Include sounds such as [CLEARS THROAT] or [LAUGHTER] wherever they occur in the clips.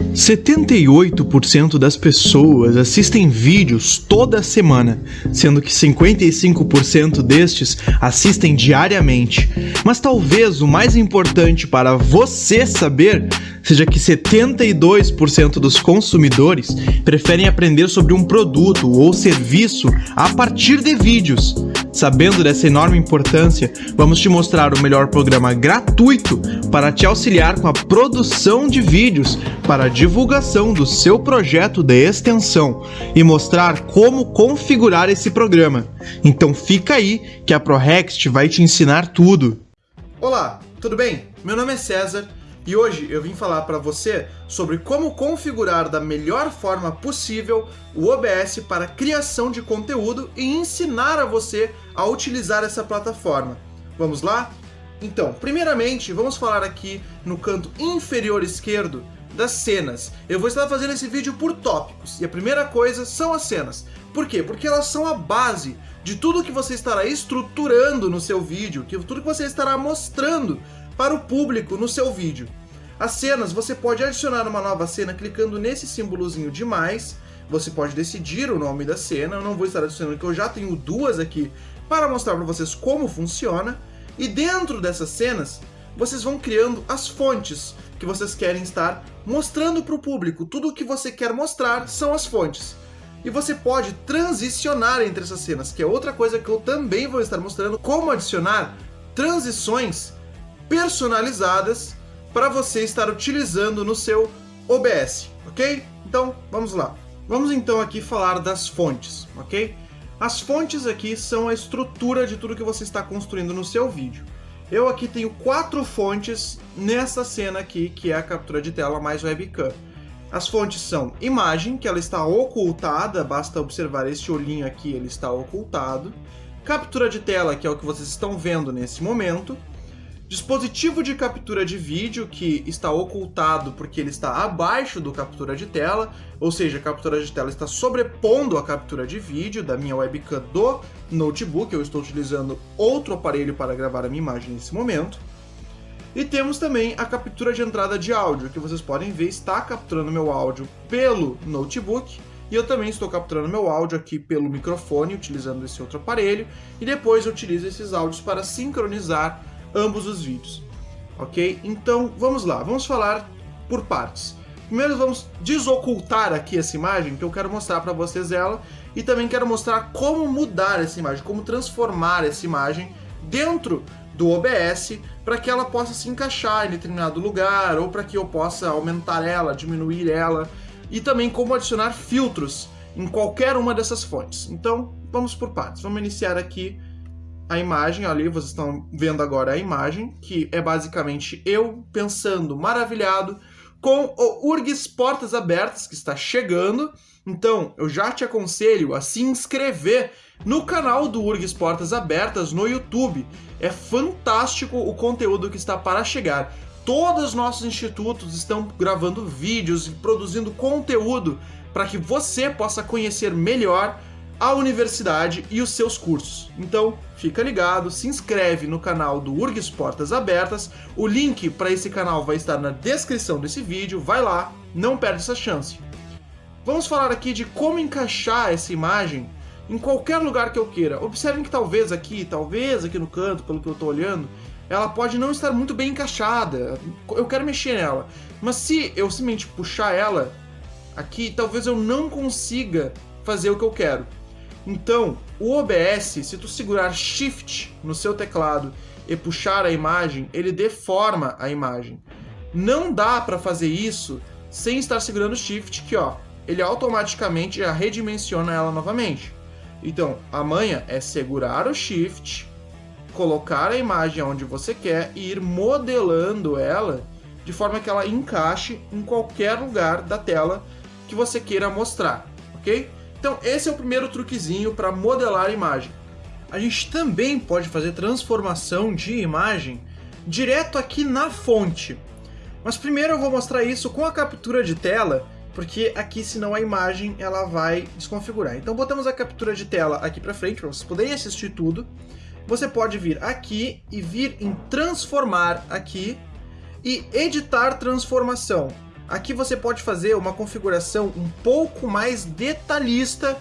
78% das pessoas assistem vídeos toda semana, sendo que 55% destes assistem diariamente. Mas talvez o mais importante para você saber seja que 72% dos consumidores preferem aprender sobre um produto ou serviço a partir de vídeos. Sabendo dessa enorme importância, vamos te mostrar o melhor programa gratuito para te auxiliar com a produção de vídeos para a divulgação do seu projeto de extensão e mostrar como configurar esse programa. Então fica aí que a ProRext vai te ensinar tudo. Olá, tudo bem? Meu nome é César e hoje eu vim falar para você sobre como configurar da melhor forma possível o OBS para criação de conteúdo e ensinar a você a utilizar essa plataforma. Vamos lá? Então, primeiramente, vamos falar aqui no canto inferior esquerdo das cenas. Eu vou estar fazendo esse vídeo por tópicos, e a primeira coisa são as cenas. Por quê? Porque elas são a base de tudo que você estará estruturando no seu vídeo, que tudo que você estará mostrando para o público no seu vídeo. As cenas, você pode adicionar uma nova cena clicando nesse símbolozinho de mais, você pode decidir o nome da cena, eu não vou estar adicionando que eu já tenho duas aqui para mostrar para vocês como funciona, e dentro dessas cenas, vocês vão criando as fontes que vocês querem estar mostrando para o público. Tudo o que você quer mostrar são as fontes. E você pode transicionar entre essas cenas, que é outra coisa que eu também vou estar mostrando, como adicionar transições personalizadas para você estar utilizando no seu OBS, ok? Então, vamos lá. Vamos então aqui falar das fontes, ok? As fontes aqui são a estrutura de tudo que você está construindo no seu vídeo. Eu aqui tenho quatro fontes nessa cena aqui, que é a captura de tela mais webcam. As fontes são imagem, que ela está ocultada, basta observar este olhinho aqui, ele está ocultado. Captura de tela, que é o que vocês estão vendo nesse momento dispositivo de captura de vídeo que está ocultado porque ele está abaixo do captura de tela, ou seja, a captura de tela está sobrepondo a captura de vídeo da minha webcam do notebook, eu estou utilizando outro aparelho para gravar a minha imagem nesse momento. E temos também a captura de entrada de áudio, que vocês podem ver está capturando meu áudio pelo notebook, e eu também estou capturando meu áudio aqui pelo microfone, utilizando esse outro aparelho, e depois eu utilizo esses áudios para sincronizar ambos os vídeos. Ok? Então, vamos lá, vamos falar por partes. Primeiro vamos desocultar aqui essa imagem, que eu quero mostrar para vocês ela, e também quero mostrar como mudar essa imagem, como transformar essa imagem dentro do OBS para que ela possa se encaixar em determinado lugar, ou para que eu possa aumentar ela, diminuir ela, e também como adicionar filtros em qualquer uma dessas fontes. Então, vamos por partes. Vamos iniciar aqui a imagem ali, vocês estão vendo agora a imagem, que é basicamente eu pensando maravilhado com o URGS Portas Abertas, que está chegando. Então, eu já te aconselho a se inscrever no canal do URGS Portas Abertas no YouTube. É fantástico o conteúdo que está para chegar. Todos os nossos institutos estão gravando vídeos e produzindo conteúdo para que você possa conhecer melhor a universidade e os seus cursos. Então, fica ligado, se inscreve no canal do URGS Portas Abertas, o link para esse canal vai estar na descrição desse vídeo, vai lá, não perde essa chance. Vamos falar aqui de como encaixar essa imagem em qualquer lugar que eu queira. Observem que talvez aqui, talvez aqui no canto, pelo que eu estou olhando, ela pode não estar muito bem encaixada. Eu quero mexer nela. Mas se eu simplesmente puxar ela aqui, talvez eu não consiga fazer o que eu quero. Então, o OBS, se tu segurar Shift no seu teclado e puxar a imagem, ele deforma a imagem. Não dá para fazer isso sem estar segurando Shift, que ó, ele automaticamente já redimensiona ela novamente. Então, a manha é segurar o Shift, colocar a imagem onde você quer e ir modelando ela de forma que ela encaixe em qualquer lugar da tela que você queira mostrar, ok? Então esse é o primeiro truquezinho para modelar a imagem. A gente também pode fazer transformação de imagem direto aqui na fonte. Mas primeiro eu vou mostrar isso com a captura de tela, porque aqui senão a imagem ela vai desconfigurar. Então botamos a captura de tela aqui para frente para vocês poderem assistir tudo. Você pode vir aqui e vir em transformar aqui e editar transformação. Aqui você pode fazer uma configuração um pouco mais detalhista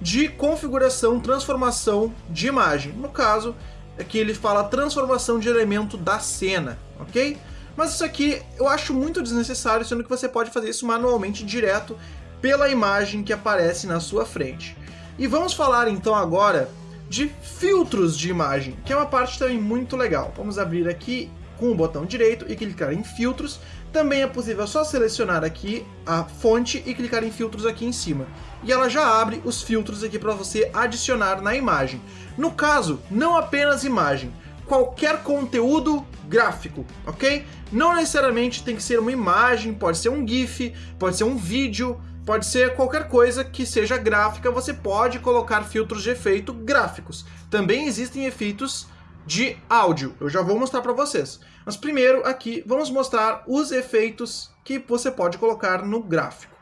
de configuração, transformação de imagem. No caso, aqui ele fala transformação de elemento da cena, ok? Mas isso aqui eu acho muito desnecessário, sendo que você pode fazer isso manualmente direto pela imagem que aparece na sua frente. E vamos falar então agora de filtros de imagem, que é uma parte também muito legal. Vamos abrir aqui com o botão direito e clicar em filtros. Também é possível só selecionar aqui a fonte e clicar em filtros aqui em cima. E ela já abre os filtros aqui para você adicionar na imagem. No caso, não apenas imagem, qualquer conteúdo gráfico, ok? Não necessariamente tem que ser uma imagem, pode ser um GIF, pode ser um vídeo, pode ser qualquer coisa que seja gráfica, você pode colocar filtros de efeito gráficos. Também existem efeitos de áudio, eu já vou mostrar para vocês. Mas primeiro aqui vamos mostrar os efeitos que você pode colocar no gráfico.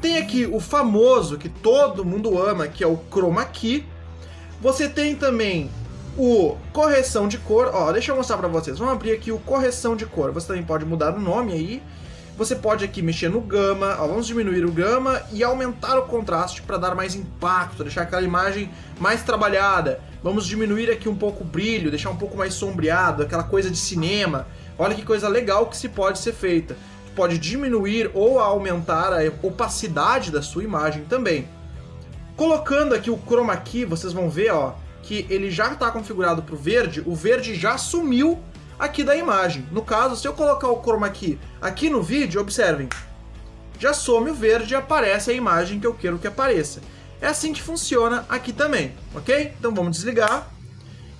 Tem aqui o famoso que todo mundo ama, que é o Chroma Key. Você tem também o correção de cor, ó, deixa eu mostrar para vocês. Vamos abrir aqui o correção de cor. Você também pode mudar o nome aí você pode aqui mexer no gama, ó, vamos diminuir o gama e aumentar o contraste para dar mais impacto, deixar aquela imagem mais trabalhada. Vamos diminuir aqui um pouco o brilho, deixar um pouco mais sombreado, aquela coisa de cinema. Olha que coisa legal que se pode ser feita. Pode diminuir ou aumentar a opacidade da sua imagem também. Colocando aqui o chroma key, vocês vão ver ó, que ele já está configurado para o verde, o verde já sumiu aqui da imagem. No caso, se eu colocar o chroma key aqui no vídeo, observem, já some o verde e aparece a imagem que eu quero que apareça. É assim que funciona aqui também, ok? Então vamos desligar.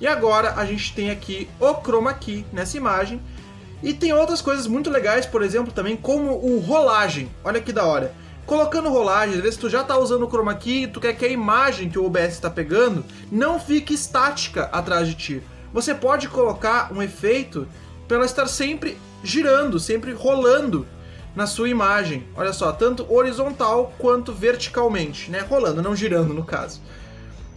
E agora a gente tem aqui o chroma key nessa imagem. E tem outras coisas muito legais, por exemplo, também como o rolagem. Olha que da hora. Colocando rolagem, às vezes tu já está usando o chroma key e tu quer que a imagem que o OBS está pegando não fique estática atrás de ti você pode colocar um efeito para ela estar sempre girando, sempre rolando na sua imagem. Olha só, tanto horizontal quanto verticalmente, né? Rolando, não girando no caso.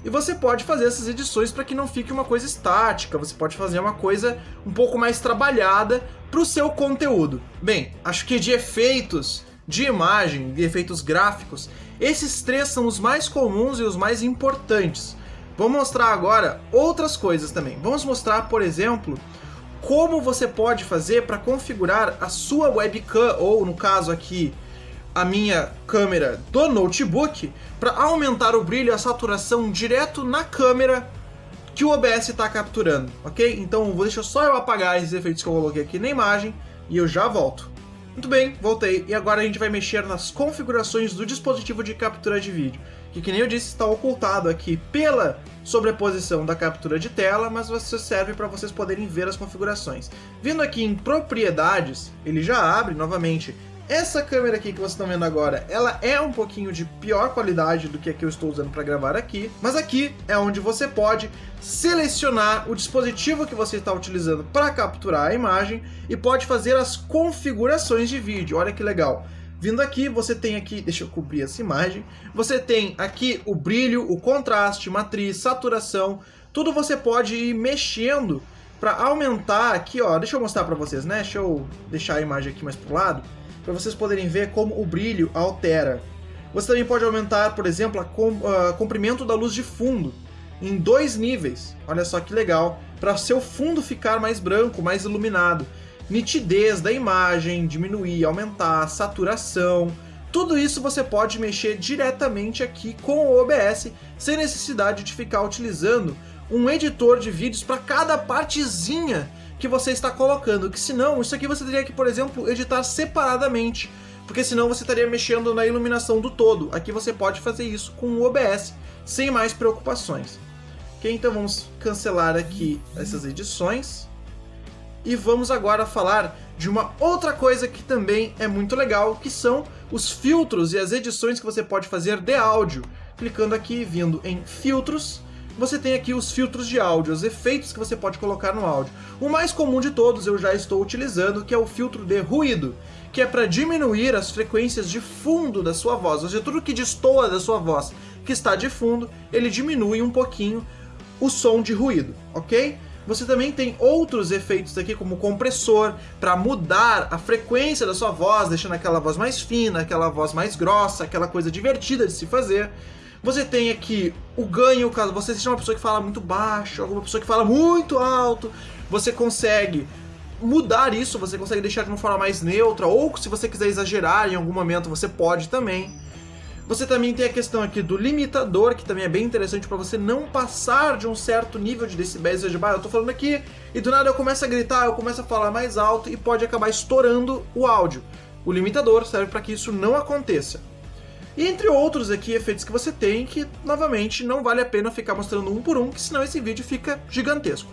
E você pode fazer essas edições para que não fique uma coisa estática, você pode fazer uma coisa um pouco mais trabalhada para o seu conteúdo. Bem, acho que de efeitos de imagem, de efeitos gráficos, esses três são os mais comuns e os mais importantes. Vamos mostrar agora outras coisas também. Vamos mostrar, por exemplo, como você pode fazer para configurar a sua webcam, ou no caso aqui, a minha câmera do notebook, para aumentar o brilho e a saturação direto na câmera que o OBS está capturando, ok? Então deixa só eu apagar esses efeitos que eu coloquei aqui na imagem e eu já volto. Muito bem, voltei, e agora a gente vai mexer nas configurações do dispositivo de captura de vídeo, que, que nem eu disse, está ocultado aqui pela sobreposição da captura de tela, mas você serve para vocês poderem ver as configurações. Vindo aqui em propriedades, ele já abre novamente essa câmera aqui que vocês estão vendo agora, ela é um pouquinho de pior qualidade do que a que eu estou usando para gravar aqui, mas aqui é onde você pode selecionar o dispositivo que você está utilizando para capturar a imagem e pode fazer as configurações de vídeo. Olha que legal. Vindo aqui, você tem aqui, deixa eu cobrir essa imagem, você tem aqui o brilho, o contraste, matriz, saturação, tudo você pode ir mexendo para aumentar aqui, ó, deixa eu mostrar para vocês, né? Deixa eu deixar a imagem aqui mais pro lado para vocês poderem ver como o brilho altera. Você também pode aumentar, por exemplo, o comprimento da luz de fundo em dois níveis. Olha só que legal, para seu fundo ficar mais branco, mais iluminado. Nitidez da imagem, diminuir, aumentar, saturação. Tudo isso você pode mexer diretamente aqui com o OBS, sem necessidade de ficar utilizando um editor de vídeos para cada partezinha que você está colocando, que senão, isso aqui você teria que, por exemplo, editar separadamente, porque senão você estaria mexendo na iluminação do todo. Aqui você pode fazer isso com o OBS, sem mais preocupações. Ok, então vamos cancelar aqui essas edições. E vamos agora falar de uma outra coisa que também é muito legal, que são os filtros e as edições que você pode fazer de áudio. Clicando aqui, vindo em Filtros, você tem aqui os filtros de áudio, os efeitos que você pode colocar no áudio. O mais comum de todos eu já estou utilizando, que é o filtro de ruído, que é para diminuir as frequências de fundo da sua voz, ou seja, tudo que destoa da sua voz que está de fundo, ele diminui um pouquinho o som de ruído, ok? Você também tem outros efeitos aqui, como compressor, para mudar a frequência da sua voz, deixando aquela voz mais fina, aquela voz mais grossa, aquela coisa divertida de se fazer. Você tem aqui o ganho, caso você seja uma pessoa que fala muito baixo, alguma pessoa que fala muito alto, você consegue mudar isso, você consegue deixar de uma forma mais neutra, ou se você quiser exagerar em algum momento, você pode também. Você também tem a questão aqui do limitador, que também é bem interessante para você não passar de um certo nível de decibéis. Veja, eu tô falando aqui e do nada eu começo a gritar, eu começo a falar mais alto e pode acabar estourando o áudio. O limitador serve para que isso não aconteça. E entre outros aqui efeitos que você tem que, novamente, não vale a pena ficar mostrando um por um, que senão esse vídeo fica gigantesco.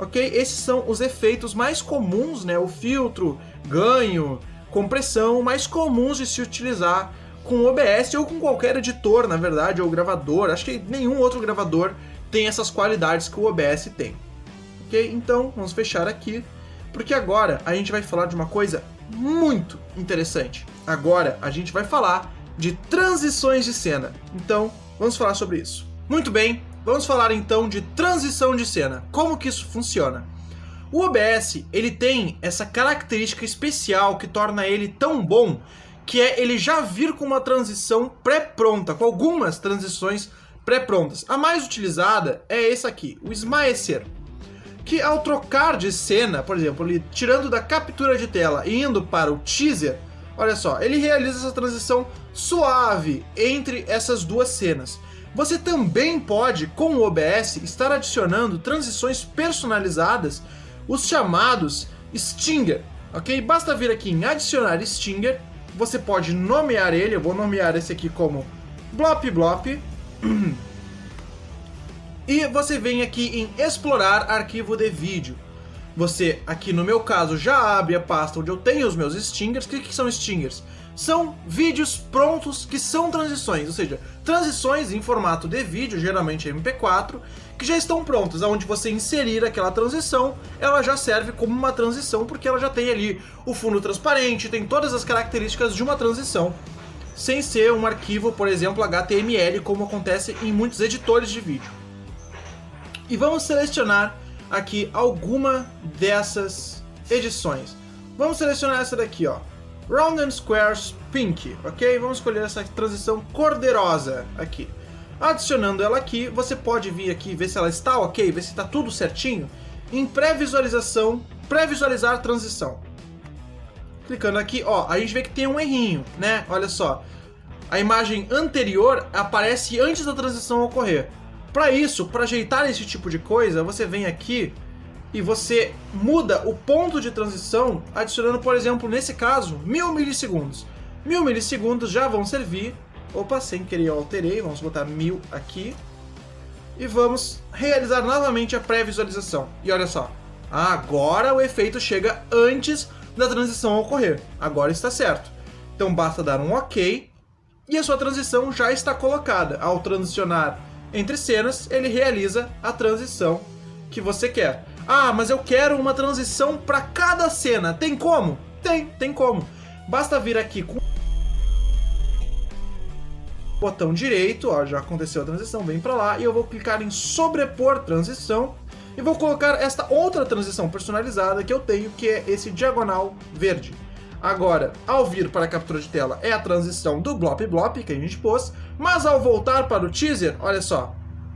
Ok? Esses são os efeitos mais comuns, né? O filtro, ganho, compressão, mais comuns de se utilizar com OBS ou com qualquer editor, na verdade, ou gravador. Acho que nenhum outro gravador tem essas qualidades que o OBS tem. Ok? Então, vamos fechar aqui, porque agora a gente vai falar de uma coisa muito interessante. Agora a gente vai falar de transições de cena. Então, vamos falar sobre isso. Muito bem, vamos falar então de transição de cena. Como que isso funciona? O OBS, ele tem essa característica especial que torna ele tão bom que é ele já vir com uma transição pré-pronta, com algumas transições pré-prontas. A mais utilizada é essa aqui, o esmaecer, que ao trocar de cena, por exemplo, ele tirando da captura de tela e indo para o teaser, olha só, ele realiza essa transição suave entre essas duas cenas. Você também pode, com o OBS, estar adicionando transições personalizadas, os chamados Stinger, ok? Basta vir aqui em adicionar Stinger você pode nomear ele, eu vou nomear esse aqui como Blop Blop. [CLEARS THROAT] E você vem aqui em explorar arquivo de vídeo. Você, aqui no meu caso, já abre a pasta onde eu tenho os meus stingers. O que, que são stingers? São vídeos prontos que são transições, ou seja, transições em formato de vídeo, geralmente MP4, que já estão prontas, aonde você inserir aquela transição, ela já serve como uma transição, porque ela já tem ali o fundo transparente, tem todas as características de uma transição, sem ser um arquivo, por exemplo, HTML, como acontece em muitos editores de vídeo. E vamos selecionar aqui alguma dessas edições. Vamos selecionar essa daqui, ó. Round and Squares Pink, ok? Vamos escolher essa transição cor-de-rosa aqui. Adicionando ela aqui, você pode vir aqui ver se ela está ok, ver se está tudo certinho. Em pré-visualização, pré-visualizar transição. Clicando aqui, ó, a gente vê que tem um errinho, né? Olha só. A imagem anterior aparece antes da transição ocorrer. Para isso, para ajeitar esse tipo de coisa, você vem aqui e você muda o ponto de transição adicionando, por exemplo, nesse caso, mil milissegundos. Mil milissegundos já vão servir Opa, sem querer eu alterei, vamos botar 1000 aqui. E vamos realizar novamente a pré-visualização. E olha só, agora o efeito chega antes da transição ocorrer. Agora está certo. Então basta dar um OK e a sua transição já está colocada. Ao transicionar entre cenas, ele realiza a transição que você quer. Ah, mas eu quero uma transição para cada cena. Tem como? Tem, tem como. Basta vir aqui com botão direito, ó, já aconteceu a transição, vem para lá, e eu vou clicar em sobrepor transição, e vou colocar esta outra transição personalizada que eu tenho, que é esse diagonal verde. Agora, ao vir para a captura de tela, é a transição do Blop Blop que a gente pôs, mas ao voltar para o teaser, olha só,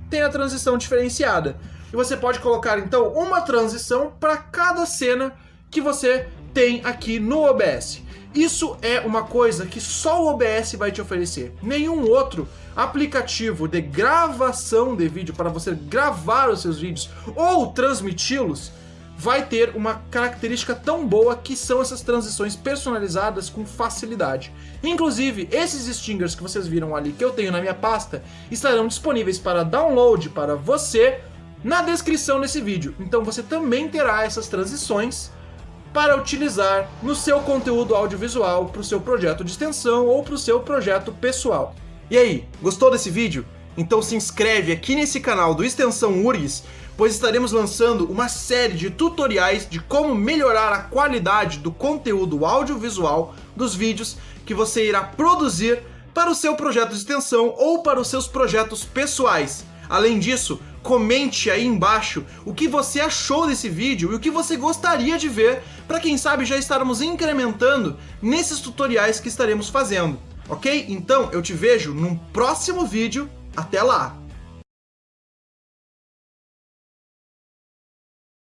tem a transição diferenciada. E você pode colocar, então, uma transição para cada cena que você tem aqui no OBS. Isso é uma coisa que só o OBS vai te oferecer. Nenhum outro aplicativo de gravação de vídeo para você gravar os seus vídeos ou transmiti-los vai ter uma característica tão boa que são essas transições personalizadas com facilidade. Inclusive, esses stingers que vocês viram ali que eu tenho na minha pasta estarão disponíveis para download para você na descrição desse vídeo. Então você também terá essas transições para utilizar no seu conteúdo audiovisual, para o seu projeto de extensão ou para o seu projeto pessoal. E aí, gostou desse vídeo? Então se inscreve aqui nesse canal do Extensão URGS, pois estaremos lançando uma série de tutoriais de como melhorar a qualidade do conteúdo audiovisual dos vídeos que você irá produzir para o seu projeto de extensão ou para os seus projetos pessoais. Além disso, comente aí embaixo o que você achou desse vídeo e o que você gostaria de ver, para quem sabe já estarmos incrementando nesses tutoriais que estaremos fazendo, ok? Então eu te vejo num próximo vídeo, até lá!